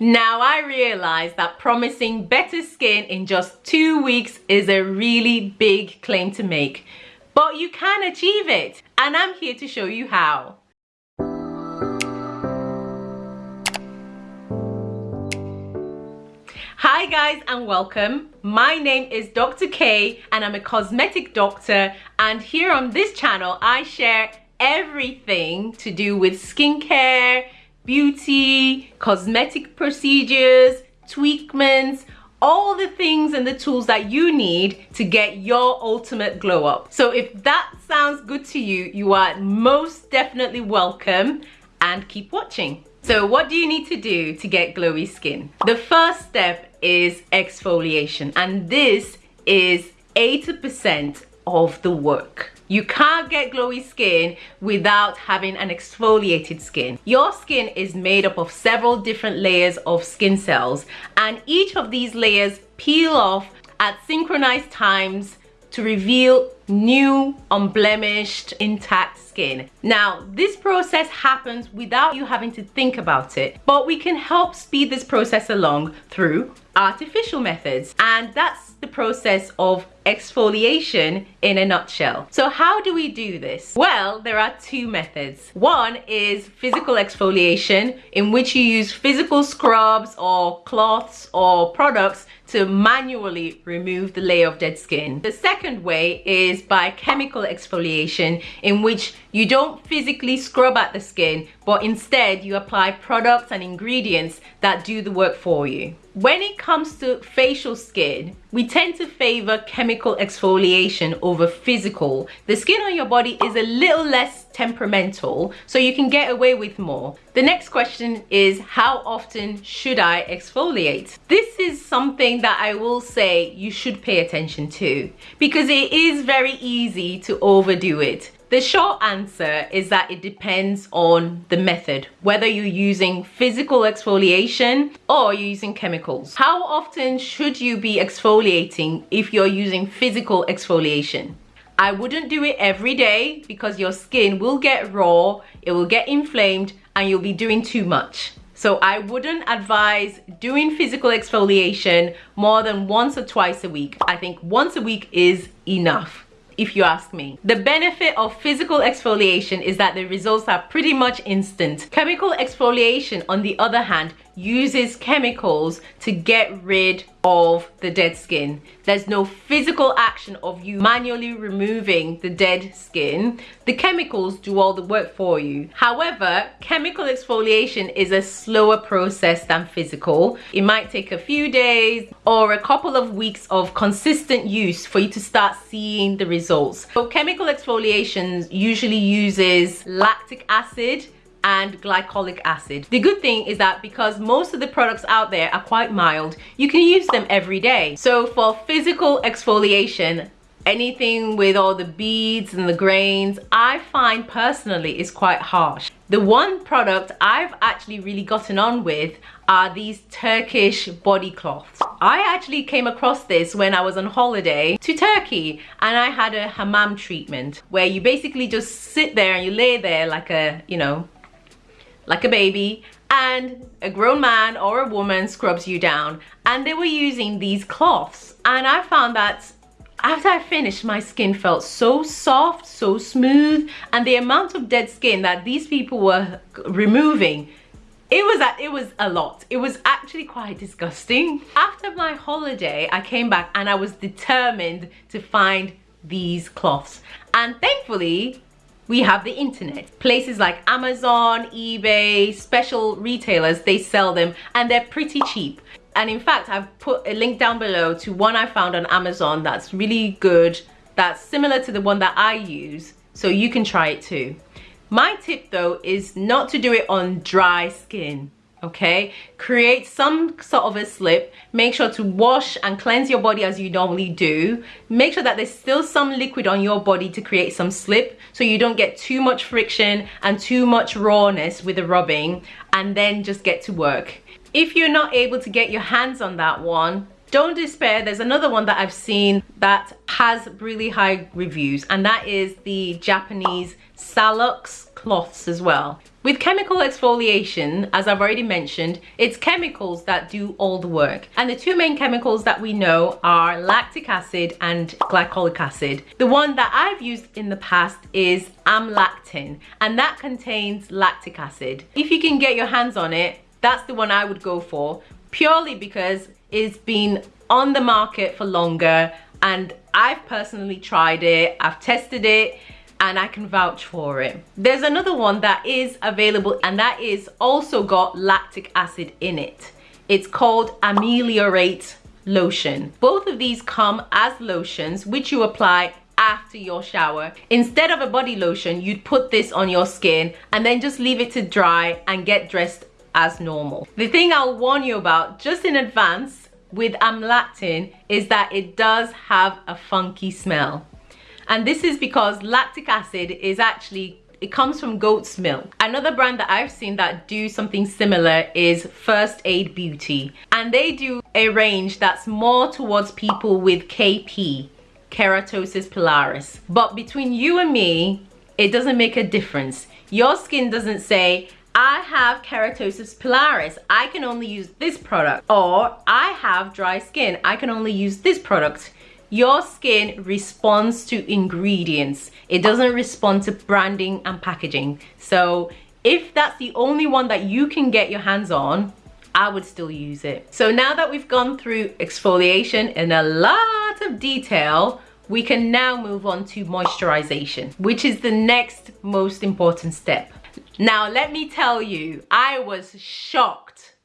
Now I realize that promising better skin in just two weeks is a really big claim to make, but you can achieve it and I'm here to show you how. Hi guys and welcome. My name is Dr. K and I'm a cosmetic doctor and here on this channel I share everything to do with skincare, beauty, cosmetic procedures, tweakments, all the things and the tools that you need to get your ultimate glow up. So if that sounds good to you, you are most definitely welcome and keep watching. So what do you need to do to get glowy skin? The first step is exfoliation and this is 80% of the work. You can't get glowy skin without having an exfoliated skin. Your skin is made up of several different layers of skin cells and each of these layers peel off at synchronized times to reveal new, unblemished, intact skin. Now, this process happens without you having to think about it, but we can help speed this process along through artificial methods. And that's the process of exfoliation in a nutshell. So how do we do this? Well, there are two methods. One is physical exfoliation in which you use physical scrubs or cloths or products to manually remove the layer of dead skin. The second way is by chemical exfoliation in which you don't physically scrub at the skin but instead you apply products and ingredients that do the work for you. When it comes to facial skin, we tend to favor chemical exfoliation over physical. The skin on your body is a little less temperamental, so you can get away with more. The next question is how often should I exfoliate? This is something that I will say you should pay attention to because it is very easy to overdo it. The short answer is that it depends on the method, whether you're using physical exfoliation or you're using chemicals. How often should you be exfoliating if you're using physical exfoliation? I wouldn't do it every day because your skin will get raw, it will get inflamed and you'll be doing too much. So I wouldn't advise doing physical exfoliation more than once or twice a week. I think once a week is enough if you ask me. The benefit of physical exfoliation is that the results are pretty much instant. Chemical exfoliation, on the other hand, uses chemicals to get rid of the dead skin. There's no physical action of you manually removing the dead skin. The chemicals do all the work for you. However, chemical exfoliation is a slower process than physical. It might take a few days or a couple of weeks of consistent use for you to start seeing the results. So chemical exfoliation usually uses lactic acid and glycolic acid. The good thing is that because most of the products out there are quite mild, you can use them every day. So for physical exfoliation, anything with all the beads and the grains, I find personally is quite harsh. The one product I've actually really gotten on with are these Turkish body cloths. I actually came across this when I was on holiday to Turkey and I had a hammam treatment where you basically just sit there and you lay there like a, you know, like a baby and a grown man or a woman scrubs you down. And they were using these cloths. And I found that after I finished my skin felt so soft so smooth and the amount of dead skin that these people were removing it was a, it was a lot. It was actually quite disgusting. After my holiday I came back and I was determined to find these cloths. And thankfully we have the internet. Places like amazon ebay special retailers they sell them and they're pretty cheap. And in fact i've put a link down below to one i found on amazon that's really good that's similar to the one that i use so you can try it too. My tip though is not to do it on dry skin okay? Create some sort of a slip. Make sure to wash and cleanse your body as you normally do. Make sure that there's still some liquid on your body to create some slip so you don't get too much friction and too much rawness with the rubbing and then just get to work. If you're not able to get your hands on that one don't despair. There's another one that i've seen that has really high reviews and that is the japanese salux cloths as well. With chemical exfoliation, as I've already mentioned, it's chemicals that do all the work. And the two main chemicals that we know are lactic acid and glycolic acid. The one that I've used in the past is amlactin, and that contains lactic acid. If you can get your hands on it, that's the one I would go for, purely because it's been on the market for longer and I've personally tried it, I've tested it, and I can vouch for it. There's another one that is available and that is also got lactic acid in it. It's called Ameliorate Lotion. Both of these come as lotions which you apply after your shower. Instead of a body lotion, you'd put this on your skin and then just leave it to dry and get dressed as normal. The thing I'll warn you about just in advance with amlactin is that it does have a funky smell and this is because lactic acid is actually it comes from goat's milk. Another brand that I've seen that do something similar is First Aid Beauty. And they do a range that's more towards people with KP, Keratosis pilaris. But between you and me, it doesn't make a difference. Your skin doesn't say, I have keratosis pilaris. I can only use this product. Or I have dry skin. I can only use this product your skin responds to ingredients it doesn't respond to branding and packaging so if that's the only one that you can get your hands on I would still use it. So now that we've gone through exfoliation in a lot of detail, we can now move on to moisturization, which is the next most important step. Now, let me tell you, I was shocked,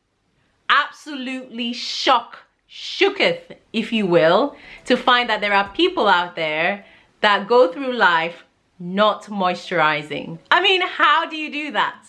absolutely shocked shooketh, if you will, to find that there are people out there that go through life not moisturizing. I mean, how do you do that?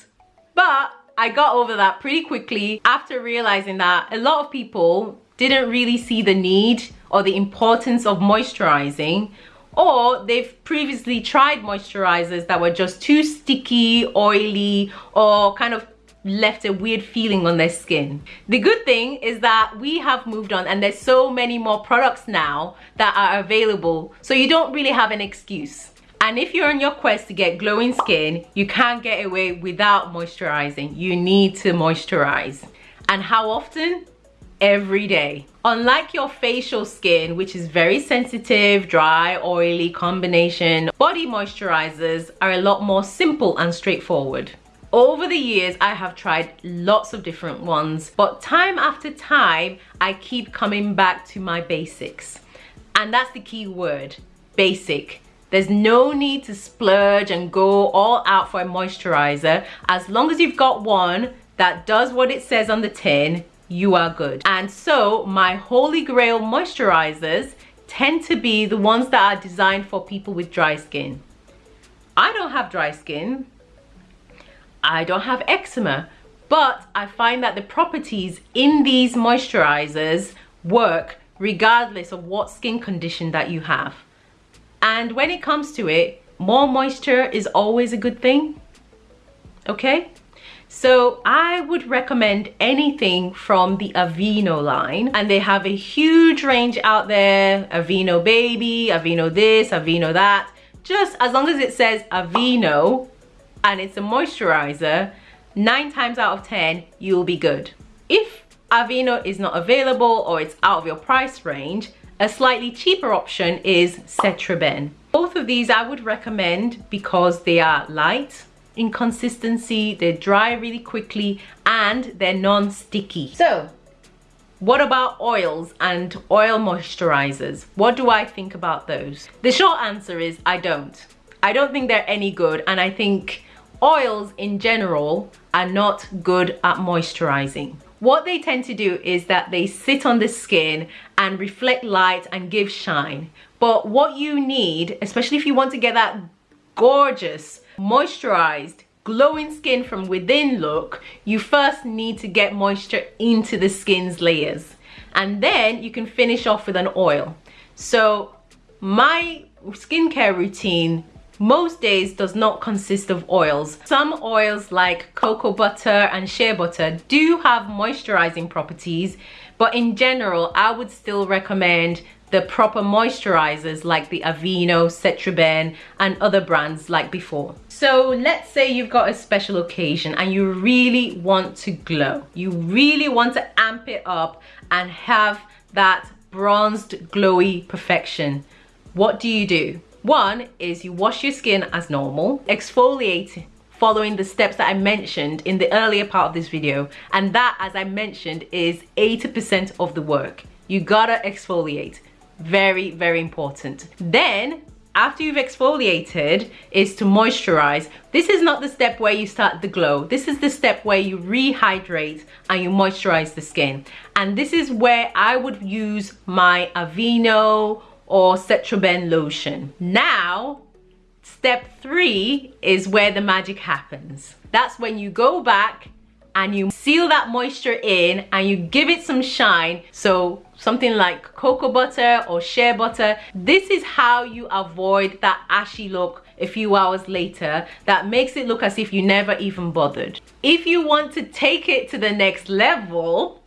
But I got over that pretty quickly after realizing that a lot of people didn't really see the need or the importance of moisturizing or they've previously tried moisturizers that were just too sticky, oily, or kind of left a weird feeling on their skin. The good thing is that we have moved on and there's so many more products now that are available so you don't really have an excuse. And if you're on your quest to get glowing skin, you can't get away without moisturizing. You need to moisturize. And how often? Every day. Unlike your facial skin, which is very sensitive, dry, oily combination, body moisturizers are a lot more simple and straightforward over the years i have tried lots of different ones but time after time i keep coming back to my basics. And that's the key word basic. There's no need to splurge and go all out for a moisturizer. As long as you've got one that does what it says on the tin you are good. And so my holy grail moisturizers tend to be the ones that are designed for people with dry skin. I don't have dry skin I don't have eczema, but I find that the properties in these moisturizers work regardless of what skin condition that you have. And when it comes to it, more moisture is always a good thing, okay? So I would recommend anything from the Aveeno line and they have a huge range out there, Aveeno Baby, Aveeno this, Aveeno that. Just as long as it says Aveeno, and it's a moisturizer, nine times out of 10, you'll be good. If Aveeno is not available or it's out of your price range, a slightly cheaper option is Cetraben. Both of these I would recommend because they are light in consistency, they dry really quickly, and they're non-sticky. So, what about oils and oil moisturizers? What do I think about those? The short answer is I don't. I don't think they're any good and I think oils in general are not good at moisturizing. What they tend to do is that they sit on the skin and reflect light and give shine. But what you need, especially if you want to get that gorgeous, moisturized, glowing skin from within look, you first need to get moisture into the skin's layers. And then you can finish off with an oil. So my skincare routine most days does not consist of oils. Some oils like cocoa butter and shea butter do have moisturizing properties, but in general, I would still recommend the proper moisturizers like the Aveeno, Cetraben and other brands like before. So let's say you've got a special occasion and you really want to glow. You really want to amp it up and have that bronzed glowy perfection. What do you do? One is you wash your skin as normal, exfoliate following the steps that I mentioned in the earlier part of this video. And that, as I mentioned, is 80% of the work. You gotta exfoliate. Very, very important. Then after you've exfoliated is to moisturize. This is not the step where you start the glow. This is the step where you rehydrate and you moisturize the skin. And this is where I would use my Aveeno or Cetraben lotion. Now, step three is where the magic happens. That's when you go back and you seal that moisture in and you give it some shine. So something like cocoa butter or shea butter. This is how you avoid that ashy look a few hours later that makes it look as if you never even bothered. If you want to take it to the next level,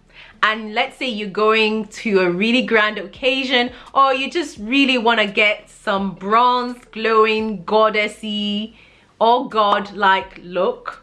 and let's say you're going to a really grand occasion or you just really want to get some bronze glowing goddessy or god-like look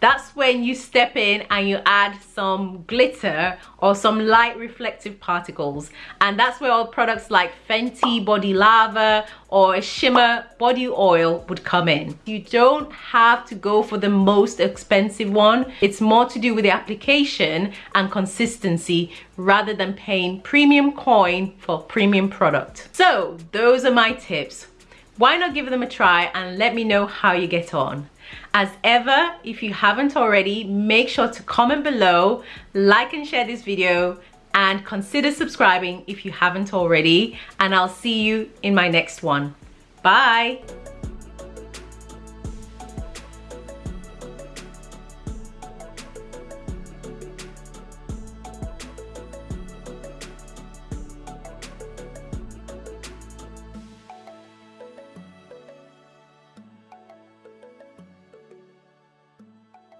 that's when you step in and you add some glitter or some light reflective particles and that's where all products like Fenty Body Lava or a shimmer body oil would come in. You don't have to go for the most expensive one. It's more to do with the application and consistency rather than paying premium coin for premium product. So those are my tips. Why not give them a try and let me know how you get on. As ever, if you haven't already, make sure to comment below, like and share this video, and consider subscribing if you haven't already. And I'll see you in my next one. Bye.